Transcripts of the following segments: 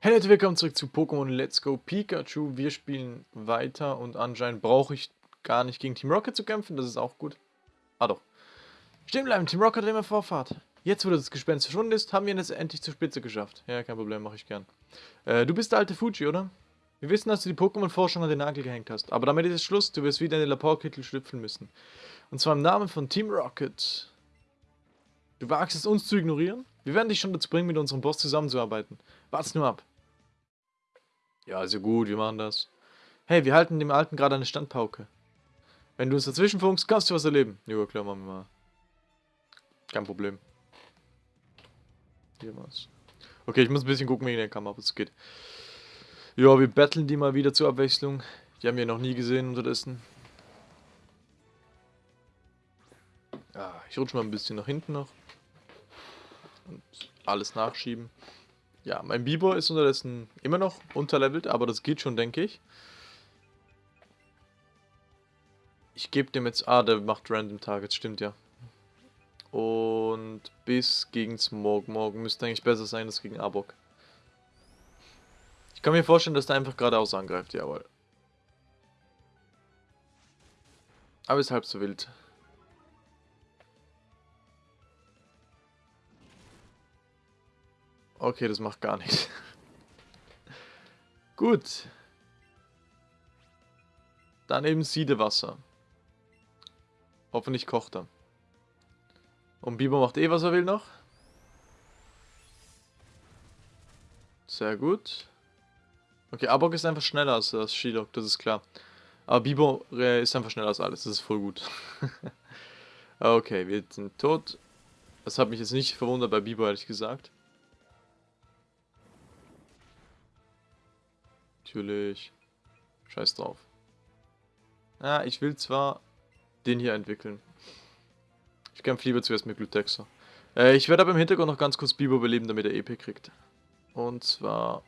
Hey Leute, willkommen zurück zu Pokémon Let's Go Pikachu. Wir spielen weiter und anscheinend brauche ich gar nicht gegen Team Rocket zu kämpfen, das ist auch gut. Ah doch. Stehen bleiben, Team Rocket hat immer Vorfahrt. Jetzt, wo das Gespenst verschwunden ist, haben wir es endlich zur Spitze geschafft. Ja, kein Problem, mache ich gern. Äh, du bist der alte Fuji, oder? Wir wissen, dass du die Pokémon-Forschung an den Nagel gehängt hast, aber damit ist es Schluss, du wirst wieder in den Laportkittel schlüpfen müssen. Und zwar im Namen von Team Rocket. Du wagst es, uns zu ignorieren? Wir werden dich schon dazu bringen, mit unserem Boss zusammenzuarbeiten. Wart's nur ab. Ja, also gut, wir machen das. Hey, wir halten dem Alten gerade eine Standpauke. Wenn du uns dazwischen funkst, kannst du was erleben. Ja, klar, machen wir mal. Kein Problem. Hier was. Okay, ich muss ein bisschen gucken wegen der Kamera, ob es geht. Ja, wir battlen die mal wieder zur Abwechslung. Die haben wir noch nie gesehen unterdessen. Ja, ich rutsche mal ein bisschen nach hinten noch. Und alles nachschieben. Ja, mein Bieber ist unterdessen immer noch unterlevelt, aber das geht schon, denke ich. Ich gebe dem jetzt... Ah, der macht Random Targets, stimmt ja. Und bis gegen Smog. Morgen müsste eigentlich besser sein als gegen Arbok. Ich kann mir vorstellen, dass der einfach geradeaus angreift, jawohl. Aber ist halb so wild. Okay, das macht gar nichts. Gut. Dann eben Siedewasser. Hoffentlich kocht er. Und Biber macht eh, was er will noch. Sehr gut. Okay, Abok ist einfach schneller als, als Shilok, das ist klar. Aber Bibo äh, ist einfach schneller als alles, das ist voll gut. okay, wir sind tot. Das hat mich jetzt nicht verwundert bei Bibo, ehrlich gesagt. Natürlich. Scheiß drauf. Ja, ich will zwar den hier entwickeln. Ich kämpfe lieber zuerst mit Glutexa. Äh, ich werde aber im Hintergrund noch ganz kurz Bibo beleben, damit er EP kriegt. Und zwar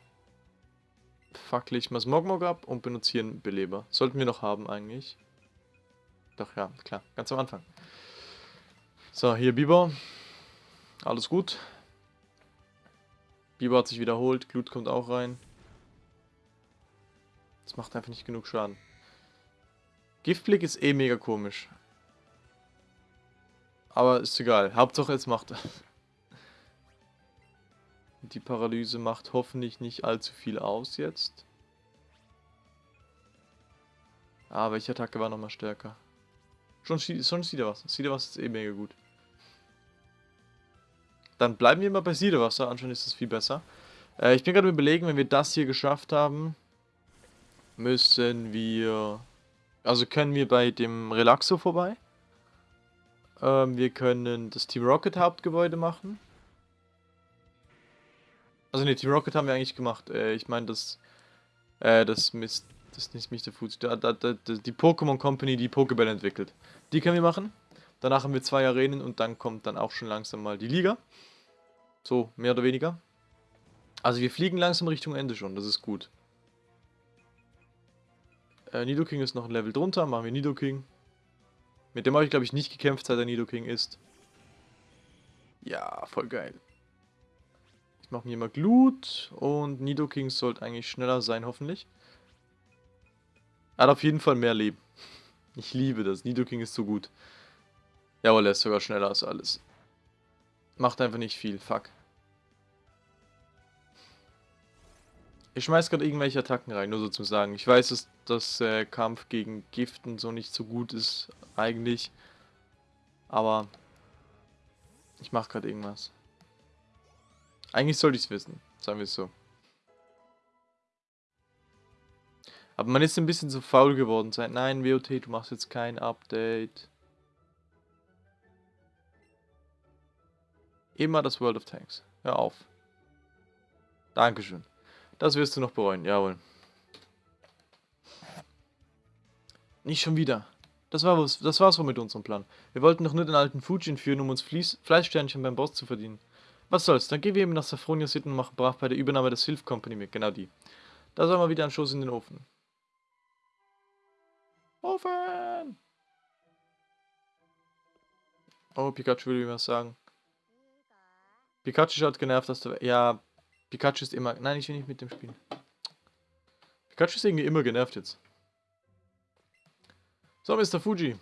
fackle ich mal Smogmog ab und benutze hier einen Beleber. Sollten wir noch haben eigentlich. Doch, ja, klar. Ganz am Anfang. So, hier Biber. Alles gut. Biber hat sich wiederholt. Glut kommt auch rein. Das macht einfach nicht genug Schaden. Giftblick ist eh mega komisch. Aber ist egal. Hauptsache es macht Die Paralyse macht hoffentlich nicht allzu viel aus jetzt. Ah, welche Attacke war nochmal stärker? Schon, schon Siederwasser. Siederwasser ist eh mega gut. Dann bleiben wir mal bei Siederwasser. Anscheinend ist das viel besser. Äh, ich bin gerade überlegen, wenn wir das hier geschafft haben, müssen wir... Also können wir bei dem Relaxo vorbei. Ähm, wir können das Team Rocket Hauptgebäude machen. Also ne, Team Rocket haben wir eigentlich gemacht. Äh, ich meine das... Äh, das Mist... Das ist nicht Mr. Foods. Da, da, da, die Pokémon Company, die Pokéball entwickelt. Die können wir machen. Danach haben wir zwei Arenen und dann kommt dann auch schon langsam mal die Liga. So, mehr oder weniger. Also wir fliegen langsam Richtung Ende schon, das ist gut. Äh, Nidoking ist noch ein Level drunter. Machen wir Nidoking. Mit dem habe ich, glaube ich, nicht gekämpft, seit er Nidoking ist. Ja, voll geil. Ich mache mir mal Glut. Und Nidoking sollte eigentlich schneller sein, hoffentlich. Er hat auf jeden Fall mehr Leben. Ich liebe das. Nidoking ist so gut. Jawohl, er ist sogar schneller als alles. Macht einfach nicht viel. Fuck. Ich schmeiß gerade irgendwelche Attacken rein, nur so zu sagen. Ich weiß, dass das äh, Kampf gegen Giften so nicht so gut ist, eigentlich. Aber ich mache gerade irgendwas. Eigentlich sollte ich es wissen, sagen wir es so. Aber man ist ein bisschen zu faul geworden. Seit nein, WOT, du machst jetzt kein Update. Immer das World of Tanks. Hör auf. Dankeschön. Das wirst du noch bereuen, jawohl. Nicht schon wieder. Das, war was, das war's wohl mit unserem Plan. Wir wollten doch nur den alten Fujin führen, um uns Flies Fleischsternchen beim Boss zu verdienen. Was soll's, dann gehen wir eben nach Saffronia City und machen brav bei der Übernahme der Sylph Company mit, genau die. Da soll mal wieder ein Schuss in den Ofen. Ofen! Oh, Pikachu will mir was sagen. Pikachu schaut genervt, dass du... Ja, Pikachu ist immer... Nein, ich will nicht mit dem spielen. Pikachu ist irgendwie immer genervt jetzt. So, Mr. Fuji.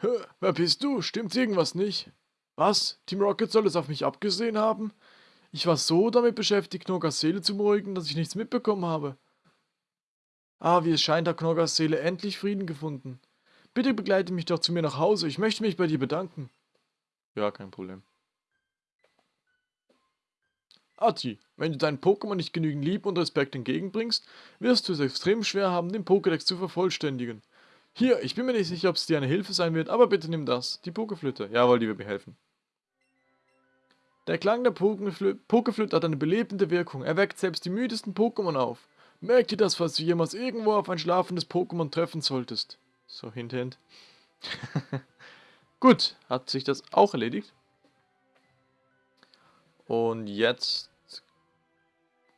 Hä, wer bist du? Stimmt irgendwas nicht? Was? Team Rocket soll es auf mich abgesehen haben? Ich war so damit beschäftigt, Knogas Seele zu beruhigen, dass ich nichts mitbekommen habe. Ah, wie es scheint, hat Knogas Seele endlich Frieden gefunden. Bitte begleite mich doch zu mir nach Hause. Ich möchte mich bei dir bedanken. Ja, kein Problem. Ati, wenn du deinen Pokémon nicht genügend Liebe und Respekt entgegenbringst, wirst du es extrem schwer haben, den Pokédex zu vervollständigen. Hier, ich bin mir nicht sicher, ob es dir eine Hilfe sein wird, aber bitte nimm das, die Pokeflöte. Jawohl, die wird mir helfen. Der Klang der Pokeflöte hat eine belebende Wirkung. Er weckt selbst die müdesten Pokémon auf. Merk dir das, falls du jemals irgendwo auf ein schlafendes Pokémon treffen solltest. So, hint, hint. Gut, hat sich das auch erledigt. Und jetzt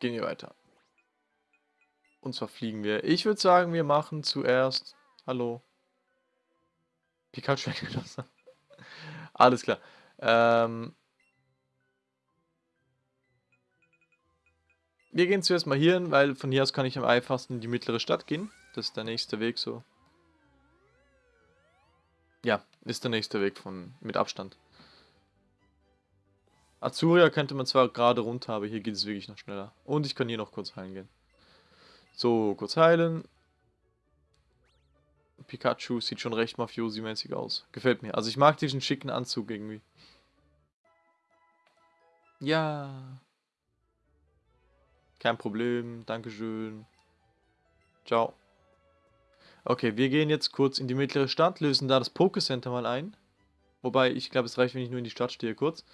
gehen wir weiter. Und zwar fliegen wir. Ich würde sagen, wir machen zuerst... Hallo. Pikachu weggelassen. Alles klar. Ähm... Wir gehen zuerst mal hier hin, weil von hier aus kann ich am einfachsten in die mittlere Stadt gehen. Das ist der nächste Weg so. Ja, ist der nächste Weg von mit Abstand. Azuria könnte man zwar gerade runter, aber hier geht es wirklich noch schneller. Und ich kann hier noch kurz heilen gehen. So, kurz heilen. Pikachu sieht schon recht Mafiosi-mäßig aus. Gefällt mir. Also ich mag diesen schicken Anzug irgendwie. Ja. Kein Problem. Dankeschön. Ciao. Okay, wir gehen jetzt kurz in die mittlere Stadt, lösen da das Pokécenter mal ein. Wobei, ich glaube, es reicht, wenn ich nur in die Stadt stehe kurz.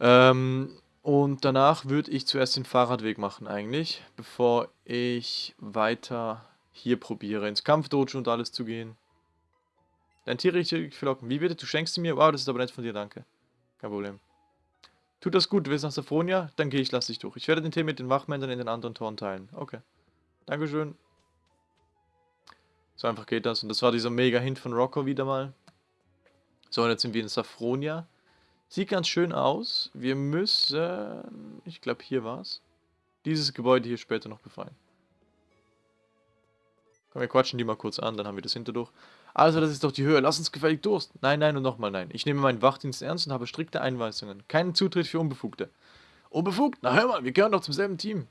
Ähm, und danach würde ich zuerst den Fahrradweg machen eigentlich, bevor ich weiter hier probiere, ins Kampfdojo und alles zu gehen. Dein Tier richtig verlocken. Wie bitte? Du schenkst sie mir? Wow, das ist aber nett von dir, danke. Kein Problem. Tut das gut, du willst nach Safronia? Dann gehe ich, lass dich durch. Ich werde den Tee mit den Wachmännern in den anderen Toren teilen. Okay. Dankeschön. So einfach geht das. Und das war dieser mega Hint von Rocco wieder mal. So, und jetzt sind wir in Safronia. Sieht ganz schön aus. Wir müssen, ich glaube hier war es, dieses Gebäude hier später noch befreien. Komm, wir quatschen die mal kurz an, dann haben wir das hinterdurch. Also, das ist doch die Höhe. Lass uns gefällig Durst. Nein, nein und nochmal nein. Ich nehme meinen Wachdienst ernst und habe strikte Einweisungen. Keinen Zutritt für Unbefugte. Unbefugt? Na hör mal, wir gehören doch zum selben Team.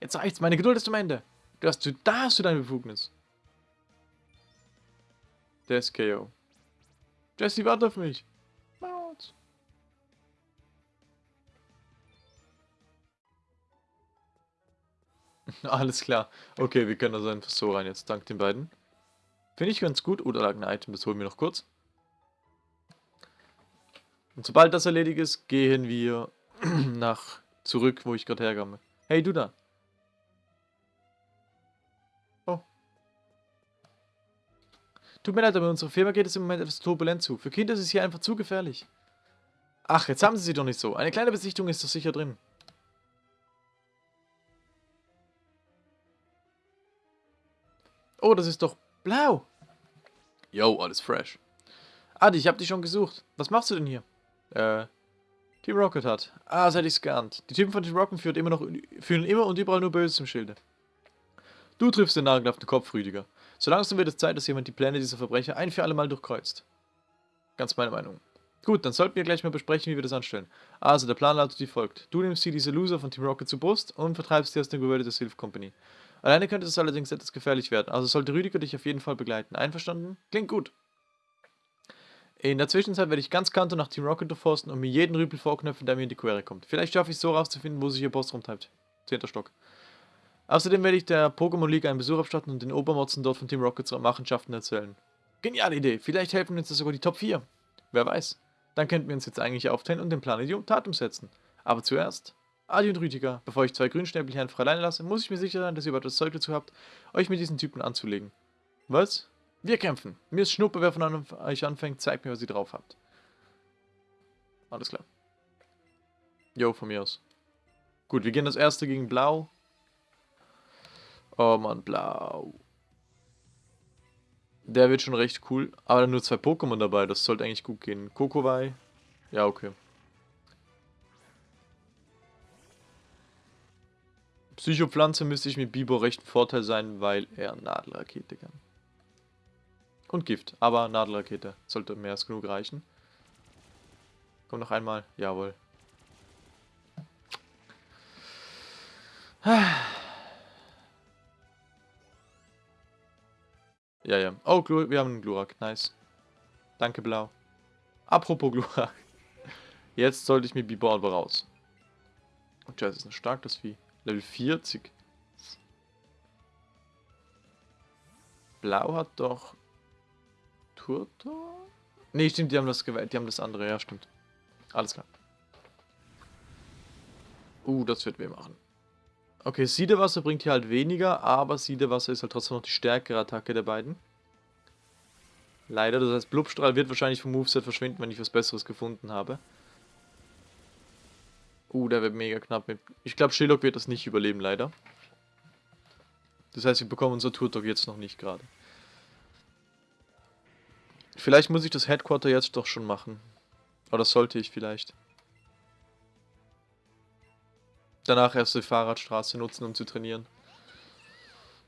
Jetzt reicht's, meine Geduld ist am Ende. Du hast, du, da hast du deine Befugnis. Der ist KO. Jesse, warte auf mich. Alles klar. Okay, wir können also einfach so rein jetzt, dank den beiden. Finde ich ganz gut. Oder lag ein Item, das holen wir noch kurz. Und sobald das erledigt ist, gehen wir nach zurück, wo ich gerade herkomme. Hey, du da. Oh. Tut mir leid, aber unsere Firma geht es im Moment etwas turbulent zu. Für Kinder ist es hier einfach zu gefährlich. Ach, jetzt haben sie sie doch nicht so. Eine kleine Besichtigung ist doch sicher drin. Oh, das ist doch blau. Yo, alles fresh. Adi, ich hab dich schon gesucht. Was machst du denn hier? Äh, Team Rocket hat. Ah, seit ich geahnt. Die Typen von Team Rocket führen immer, noch, führen immer und überall nur Böses im Schilde. Du triffst den Nagel auf den Kopf, Rüdiger. So langsam wird es Zeit, dass jemand die Pläne dieser Verbrecher ein für alle Mal durchkreuzt. Ganz meine Meinung. Gut, dann sollten wir gleich mal besprechen, wie wir das anstellen. Also, der Plan lautet wie folgt. Du nimmst hier diese Loser von Team Rocket zur Brust und vertreibst sie aus dem Gebäude der Sylph Company. Alleine könnte es allerdings etwas gefährlich werden, also sollte Rüdiger dich auf jeden Fall begleiten. Einverstanden? Klingt gut. In der Zwischenzeit werde ich ganz Kanto nach Team Rocket durchforsten und mir jeden Rüpel vorknöpfen, der mir in die Quere kommt. Vielleicht schaffe ich es so rauszufinden, wo sich ihr Boss rumtreibt. Zehnter Stock. Außerdem werde ich der Pokémon League einen Besuch abstatten und den Obermotzen dort von Team Rockets Machenschaften erzählen. Geniale Idee, vielleicht helfen uns das sogar die Top 4. Wer weiß. Dann könnten wir uns jetzt eigentlich aufteilen und den Plan die Tat umsetzen. Aber zuerst Adi und Rüdiger, bevor ich zwei Grünschnäbel hier einfach alleine lasse, muss ich mir sicher sein, dass ihr überhaupt das Zeug dazu habt, euch mit diesen Typen anzulegen. Was? Wir kämpfen. Mir ist Schnuppe, wer von euch anfängt, zeigt mir, was ihr drauf habt. Alles klar. Jo, von mir aus. Gut, wir gehen das erste gegen Blau. Oh Mann, Blau. Der wird schon recht cool. Aber nur zwei Pokémon dabei, das sollte eigentlich gut gehen. Kokowai. Ja, okay. Psychopflanze müsste ich mit Bibo recht ein Vorteil sein, weil er Nadelrakete kann. Und Gift, aber Nadelrakete sollte mehr als genug reichen. Komm noch einmal, jawohl. Ja, ja. Oh, Glu wir haben einen Glurak. Nice. Danke, Blau. Apropos Glurak. Jetzt sollte ich mit Bibo aber raus. Und oh, das ist ein starkes Vieh. Level 40. Blau hat doch... Turtor? Ne, stimmt, die haben das gewählt. Die haben das andere. Ja, stimmt. Alles klar. Uh, das wird weh machen. Okay, Siedewasser bringt hier halt weniger, aber Siedewasser ist halt trotzdem noch die stärkere Attacke der beiden. Leider, das heißt, Blubstrahl wird wahrscheinlich vom Moveset verschwinden, wenn ich was Besseres gefunden habe. Uh, der wird mega knapp mit... Ich glaube, Shillock wird das nicht überleben, leider. Das heißt, wir bekommen unser Turtok jetzt noch nicht gerade. Vielleicht muss ich das Headquarter jetzt doch schon machen. Oder sollte ich vielleicht. Danach erst die Fahrradstraße nutzen, um zu trainieren.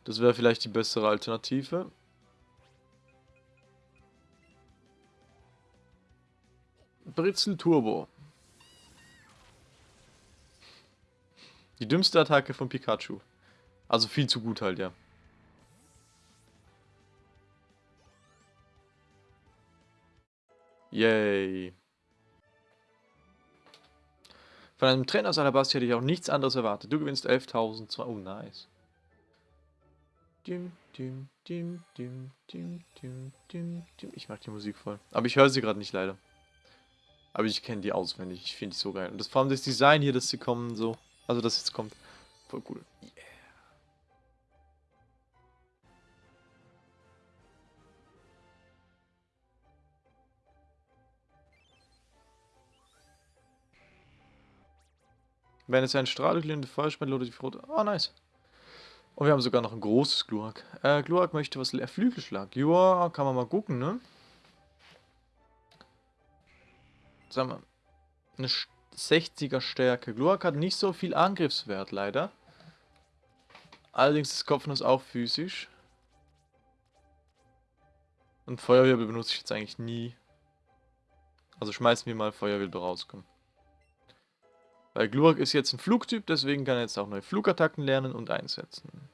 Das wäre vielleicht die bessere Alternative. Britzel Turbo. Die dümmste Attacke von Pikachu. Also viel zu gut halt, ja. Yay. Von einem Trainer aus Alabasti hätte ich auch nichts anderes erwartet. Du gewinnst 11.000. Oh, nice. Ich mag die Musik voll. Aber ich höre sie gerade nicht leider. Aber ich kenne die auswendig. Ich finde die so geil. Und das, vor allem das Design hier, dass sie kommen, so. Also, dass jetzt kommt. Voll cool. Yeah. Wenn es ein Strahl durchlehnende Feuerspende oder die Frote. Oh, nice. Und wir haben sogar noch ein großes Glurak. Äh, Glurak möchte was leer. Flügelschlag. Joa, kann man mal gucken, ne? Sagen wir. Eine 60er Stärke. Glurak hat nicht so viel Angriffswert, leider. Allerdings ist Kopfnuss auch physisch. Und Feuerwirbel benutze ich jetzt eigentlich nie. Also schmeißen wir mal Feuerwirbel rauskommen. Weil Glurak ist jetzt ein Flugtyp, deswegen kann er jetzt auch neue Flugattacken lernen und einsetzen.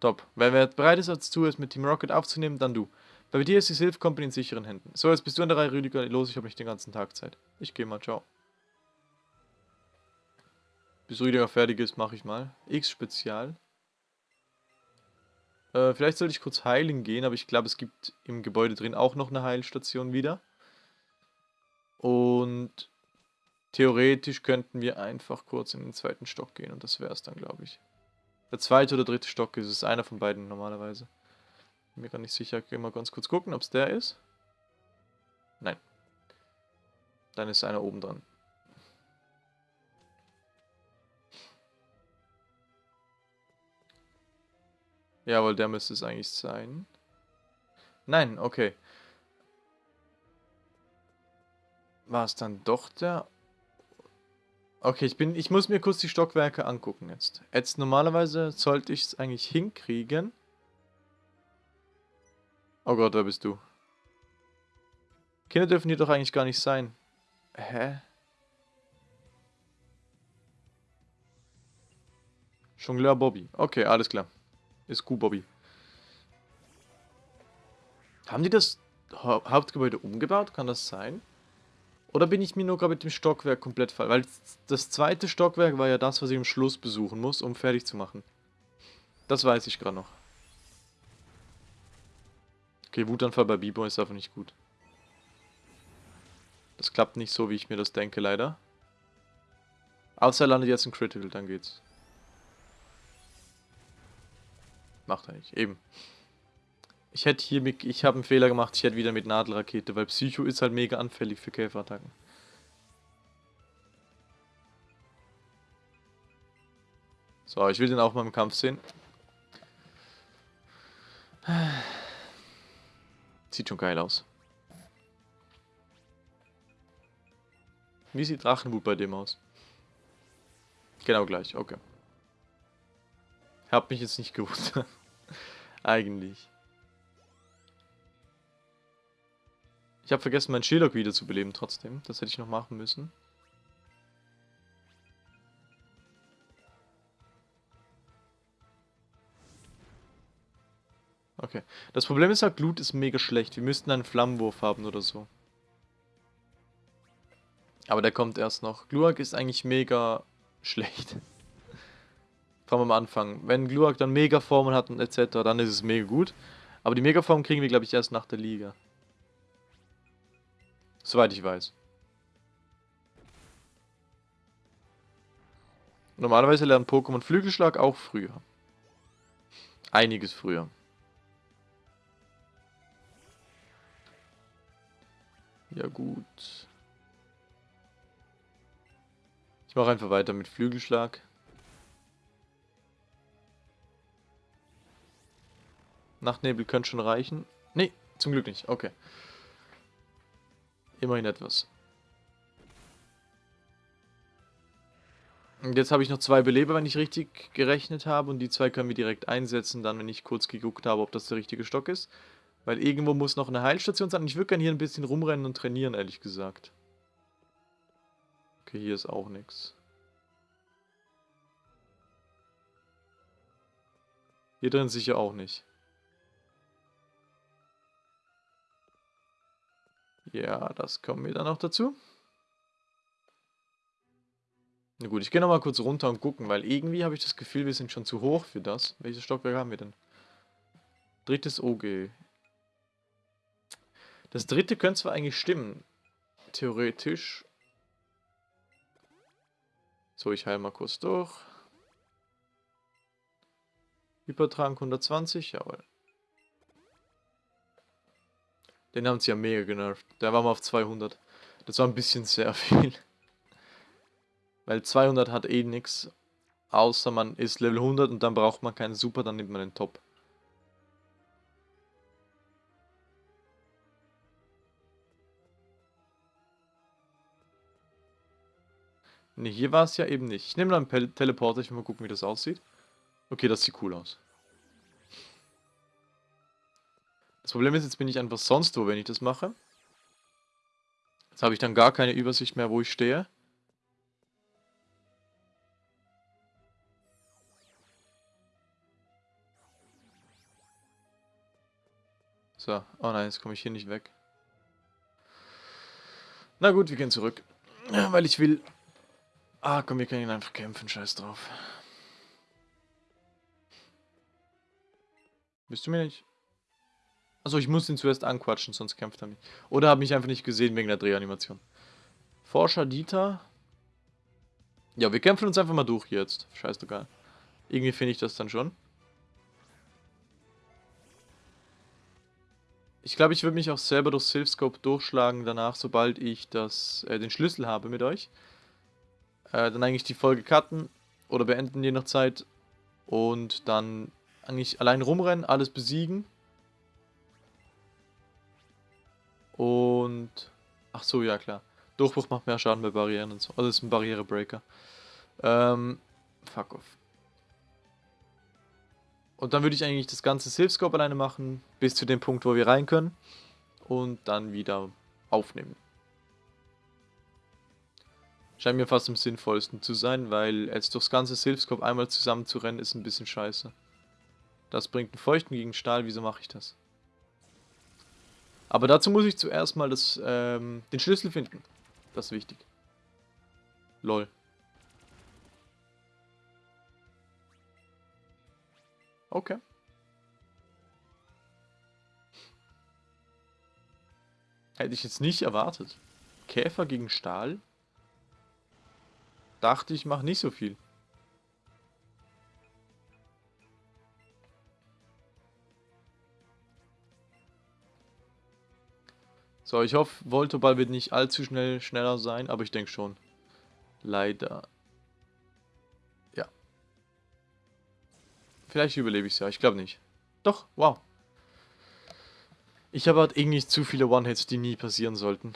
Top. Wer bereit ist dazu, es mit Team Rocket aufzunehmen, dann du. Bei dir ist die Silph Company in sicheren Händen. So, jetzt bist du an der Reihe, Rüdiger. Los, ich habe nicht den ganzen Tag Zeit. Ich gehe mal, ciao. Bis Rüdiger fertig ist, mache ich mal. X-Spezial. Äh, vielleicht sollte ich kurz heilen gehen, aber ich glaube, es gibt im Gebäude drin auch noch eine Heilstation wieder. Und Theoretisch könnten wir einfach kurz in den zweiten Stock gehen und das wäre es dann, glaube ich. Der zweite oder dritte Stock ist es, einer von beiden normalerweise. Mir gar nicht sicher, ich mal ganz kurz gucken, ob es der ist. Nein. Dann ist einer oben dran. Jawohl, der müsste es eigentlich sein. Nein, okay. War es dann doch der Okay, ich bin, ich muss mir kurz die Stockwerke angucken jetzt. Jetzt normalerweise sollte ich es eigentlich hinkriegen. Oh Gott, da bist du. Kinder dürfen hier doch eigentlich gar nicht sein. Hä? Jongleur Bobby. Okay, alles klar. Ist gut, Bobby. Haben die das Hauptgebäude umgebaut? Kann das sein? Oder bin ich mir nur gerade mit dem Stockwerk komplett falsch? Weil das zweite Stockwerk war ja das, was ich am Schluss besuchen muss, um fertig zu machen. Das weiß ich gerade noch. Okay, Wutanfall bei Bibo ist einfach nicht gut. Das klappt nicht so, wie ich mir das denke, leider. Außer er landet jetzt ein Critical, dann geht's. Macht er nicht, eben. Ich hätte hier, mit, ich habe einen Fehler gemacht, ich hätte wieder mit Nadelrakete, weil Psycho ist halt mega anfällig für Käferattacken. So, ich will den auch mal im Kampf sehen. Sieht schon geil aus. Wie sieht Drachenwut bei dem aus? Genau gleich, okay. Hab mich jetzt nicht gewusst. Eigentlich. Ich habe vergessen, meinen Shillock wieder zu beleben trotzdem. Das hätte ich noch machen müssen. Okay. Das Problem ist halt, Glut ist mega schlecht. Wir müssten einen Flammenwurf haben oder so. Aber der kommt erst noch. Gluak ist eigentlich mega schlecht. Vor allem am Anfang. Wenn Gluak dann Mega-Formen hat und etc., dann ist es mega gut. Aber die Mega-Form kriegen wir, glaube ich, erst nach der Liga. Soweit ich weiß. Normalerweise lernen Pokémon Flügelschlag auch früher. Einiges früher. Ja gut. Ich mache einfach weiter mit Flügelschlag. Nachtnebel könnte schon reichen. Nee, zum Glück nicht. Okay. Immerhin etwas. Und jetzt habe ich noch zwei Beleber, wenn ich richtig gerechnet habe. Und die zwei können wir direkt einsetzen, dann, wenn ich kurz geguckt habe, ob das der richtige Stock ist. Weil irgendwo muss noch eine Heilstation sein. Ich würde gerne hier ein bisschen rumrennen und trainieren, ehrlich gesagt. Okay, hier ist auch nichts. Hier drin sicher auch nicht. Ja, das kommen wir dann noch dazu. Na gut, ich gehe nochmal kurz runter und gucken, weil irgendwie habe ich das Gefühl, wir sind schon zu hoch für das. Welches Stockwerk haben wir denn? Drittes OG. Das dritte könnte zwar eigentlich stimmen. Theoretisch. So, ich heile mal kurz durch. Hypertrank 120, jawohl. Den haben sie ja mega genervt. Der war mal auf 200. Das war ein bisschen sehr viel. Weil 200 hat eh nichts. Außer man ist Level 100 und dann braucht man keinen Super, dann nimmt man den Top. Ne, hier war es ja eben nicht. Ich nehme mal einen Teleporter, ich will mal gucken, wie das aussieht. Okay, das sieht cool aus. Das Problem ist, jetzt bin ich einfach sonst wo, wenn ich das mache. Jetzt habe ich dann gar keine Übersicht mehr, wo ich stehe. So, oh nein, jetzt komme ich hier nicht weg. Na gut, wir gehen zurück. Weil ich will... Ah, komm, wir können ihn einfach kämpfen, scheiß drauf. Bist du mir nicht... Achso, ich muss ihn zuerst anquatschen, sonst kämpft er nicht. Oder habe mich einfach nicht gesehen wegen der Drehanimation. Forscher Dieter. Ja, wir kämpfen uns einfach mal durch jetzt. Scheißegal. Irgendwie finde ich das dann schon. Ich glaube, ich würde mich auch selber durch Silphscope durchschlagen danach, sobald ich das, äh, den Schlüssel habe mit euch. Äh, dann eigentlich die Folge cutten oder beenden je nach Zeit. Und dann eigentlich allein rumrennen, alles besiegen. Und... Ach so, ja klar. Durchbruch macht mehr Schaden bei Barrieren und so. Also ist ein Barrierebreaker. Ähm, fuck off. Und dann würde ich eigentlich das ganze Silphscope alleine machen, bis zu dem Punkt, wo wir rein können. Und dann wieder aufnehmen. Scheint mir fast am sinnvollsten zu sein, weil jetzt durchs ganze Silphscope einmal zusammen zu rennen, ist ein bisschen scheiße. Das bringt einen Feuchten gegen Stahl, wieso mache ich das? Aber dazu muss ich zuerst mal das, ähm, den Schlüssel finden. Das ist wichtig. Lol. Okay. Hätte ich jetzt nicht erwartet. Käfer gegen Stahl? Dachte ich, mache nicht so viel. So, ich hoffe, Voltoball wird nicht allzu schnell schneller sein, aber ich denke schon. Leider. Ja. Vielleicht überlebe ich es ja, ich glaube nicht. Doch, wow. Ich habe halt irgendwie zu viele One-Hits, die nie passieren sollten.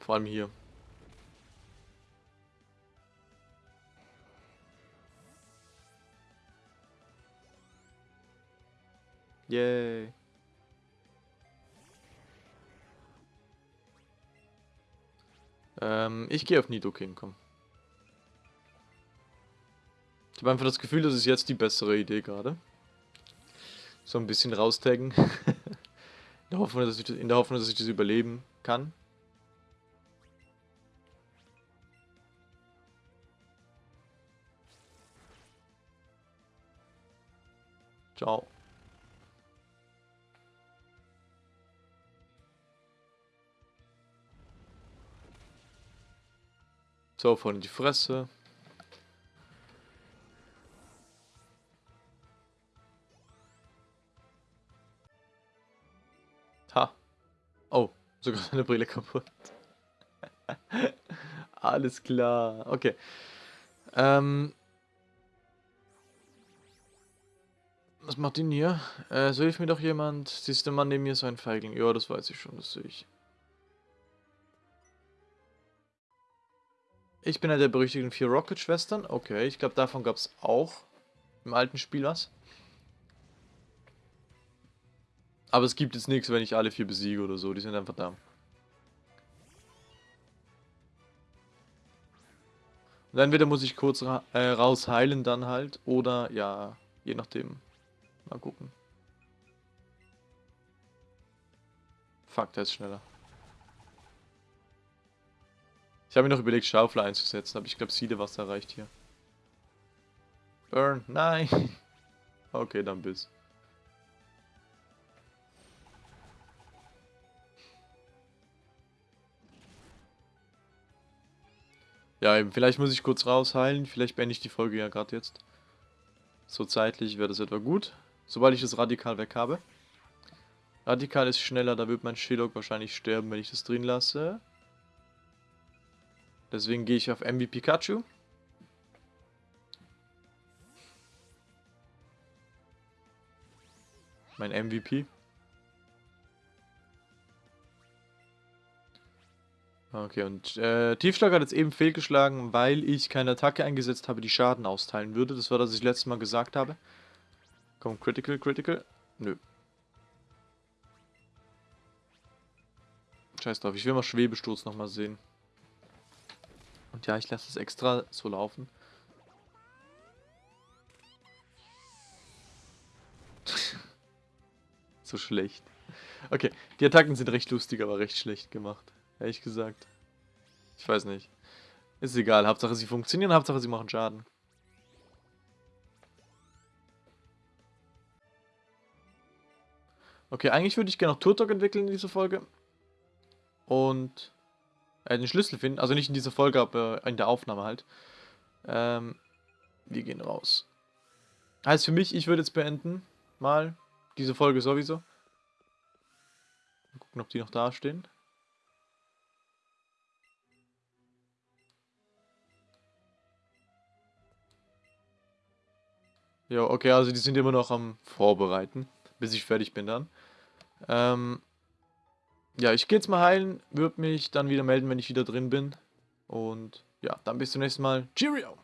Vor allem hier. Yay. Ähm, ich gehe auf Nidoking, komm. Ich habe einfach das Gefühl, das ist jetzt die bessere Idee gerade. So ein bisschen raustaggen. in, der Hoffnung, dass ich, in der Hoffnung, dass ich das überleben kann. Ciao. So, von die Fresse. Ha. Oh, sogar seine Brille kaputt. Alles klar. Okay. Ähm. Was macht ihn hier? Äh, so hilft mir doch jemand. Siehst du, Mann neben mir so ein Feigling. Ja, das weiß ich schon, das sehe ich. Ich bin einer der berüchtigten vier Rocket-Schwestern. Okay, ich glaube, davon gab es auch im alten Spiel was. Aber es gibt jetzt nichts, wenn ich alle vier besiege oder so. Die sind einfach da. Und entweder muss ich kurz ra äh, raus heilen dann halt. Oder ja, je nachdem. Mal gucken. Fuck, der ist schneller. Ich habe mir noch überlegt, Schaufel einzusetzen, aber ich glaube, Siede was erreicht hier. Burn, nein. Okay, dann bis. Ja, eben, vielleicht muss ich kurz rausheilen. Vielleicht beende ich die Folge ja gerade jetzt. So zeitlich wäre das etwa gut. Sobald ich das Radikal weg habe. Radikal ist schneller, da wird mein Shillock wahrscheinlich sterben, wenn ich das drin lasse. Deswegen gehe ich auf MV Pikachu. Mein MVP. Okay, und äh, Tiefschlag hat jetzt eben fehlgeschlagen, weil ich keine Attacke eingesetzt habe, die Schaden austeilen würde. Das war das, was ich letztes Mal gesagt habe. Komm, Critical, Critical. Nö. Scheiß drauf, ich will mal Schwebesturz nochmal sehen. Und ja, ich lasse es extra so laufen. so schlecht. Okay, die Attacken sind recht lustig, aber recht schlecht gemacht. Ehrlich gesagt. Ich weiß nicht. Ist egal, Hauptsache sie funktionieren, Hauptsache sie machen Schaden. Okay, eigentlich würde ich gerne noch Turtok entwickeln in dieser Folge. Und äh, den Schlüssel finden. Also nicht in dieser Folge, aber in der Aufnahme halt. Ähm, wir gehen raus. Heißt für mich, ich würde jetzt beenden. Mal. Diese Folge sowieso. Mal gucken, ob die noch da stehen. Ja, okay, also die sind immer noch am Vorbereiten, bis ich fertig bin dann. Ähm, ja, ich gehe jetzt mal heilen, würde mich dann wieder melden, wenn ich wieder drin bin. Und ja, dann bis zum nächsten Mal. Cheerio!